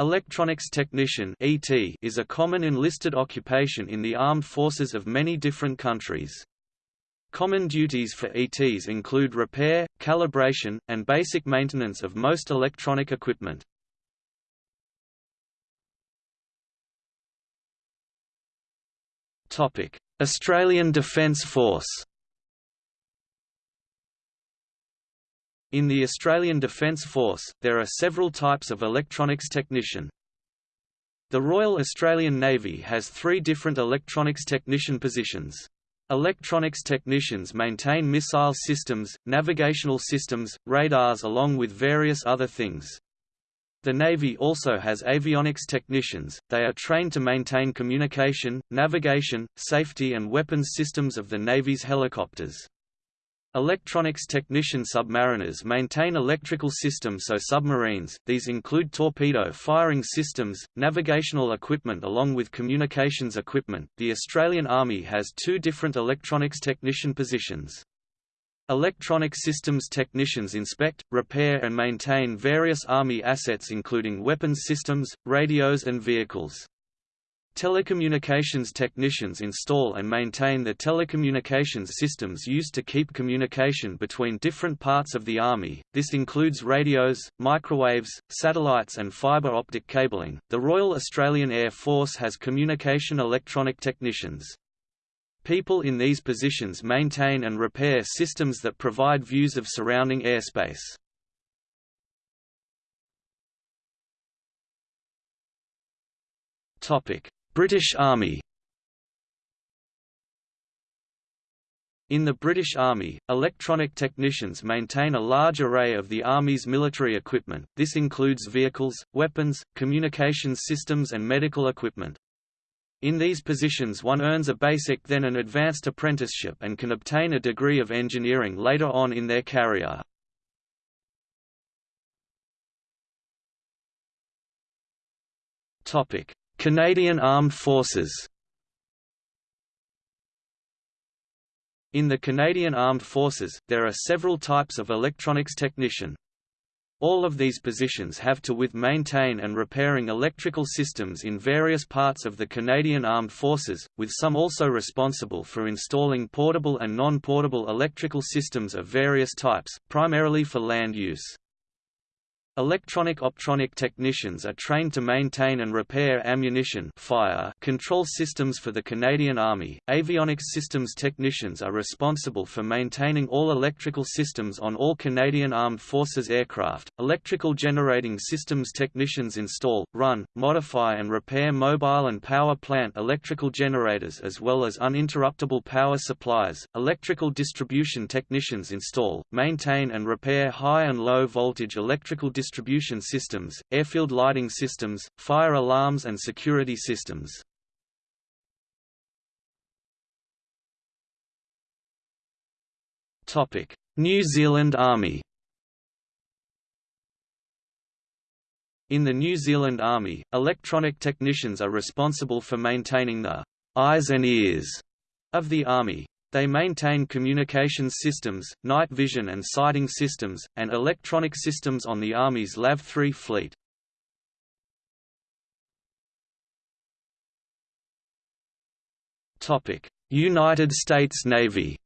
Electronics technician (ET) is a common enlisted occupation in the armed forces of many different countries. Common duties for ETs include repair, calibration, and basic maintenance of most electronic equipment. Topic: Australian Defence Force In the Australian Defence Force, there are several types of electronics technician. The Royal Australian Navy has three different electronics technician positions. Electronics technicians maintain missile systems, navigational systems, radars along with various other things. The Navy also has avionics technicians, they are trained to maintain communication, navigation, safety and weapons systems of the Navy's helicopters. Electronics technician submariners maintain electrical systems so submarines, these include torpedo firing systems, navigational equipment along with communications equipment. The Australian Army has two different electronics technician positions. Electronic systems technicians inspect, repair and maintain various Army assets including weapons systems, radios and vehicles. Telecommunications technicians install and maintain the telecommunications systems used to keep communication between different parts of the Army. This includes radios, microwaves, satellites, and fiber optic cabling. The Royal Australian Air Force has communication electronic technicians. People in these positions maintain and repair systems that provide views of surrounding airspace. Topic: British Army In the British Army, electronic technicians maintain a large array of the Army's military equipment, this includes vehicles, weapons, communications systems and medical equipment. In these positions one earns a basic then an advanced apprenticeship and can obtain a degree of engineering later on in their career. Canadian Armed Forces In the Canadian Armed Forces, there are several types of electronics technician. All of these positions have to with maintain and repairing electrical systems in various parts of the Canadian Armed Forces, with some also responsible for installing portable and non-portable electrical systems of various types, primarily for land use. Electronic optronic technicians are trained to maintain and repair ammunition fire control systems for the Canadian Army. Avionics systems technicians are responsible for maintaining all electrical systems on all Canadian Armed Forces aircraft. Electrical generating systems technicians install, run, modify and repair mobile and power plant electrical generators as well as uninterruptible power supplies. Electrical distribution technicians install, maintain and repair high and low voltage electrical distribution distribution systems, airfield lighting systems, fire alarms and security systems. New Zealand Army In the New Zealand Army, electronic technicians are responsible for maintaining the eyes and ears of the Army. They maintain communications systems, night vision and sighting systems, and electronic systems on the Army's LAV-3 fleet. United States Navy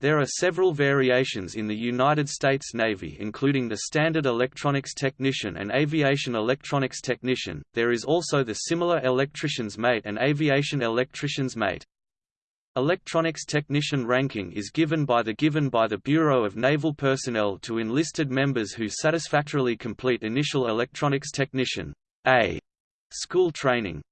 There are several variations in the United States Navy including the Standard Electronics Technician and Aviation Electronics Technician, there is also the similar Electrician's Mate and Aviation Electrician's Mate. Electronics Technician ranking is given by the given by the Bureau of Naval Personnel to enlisted members who satisfactorily complete initial Electronics Technician A school training.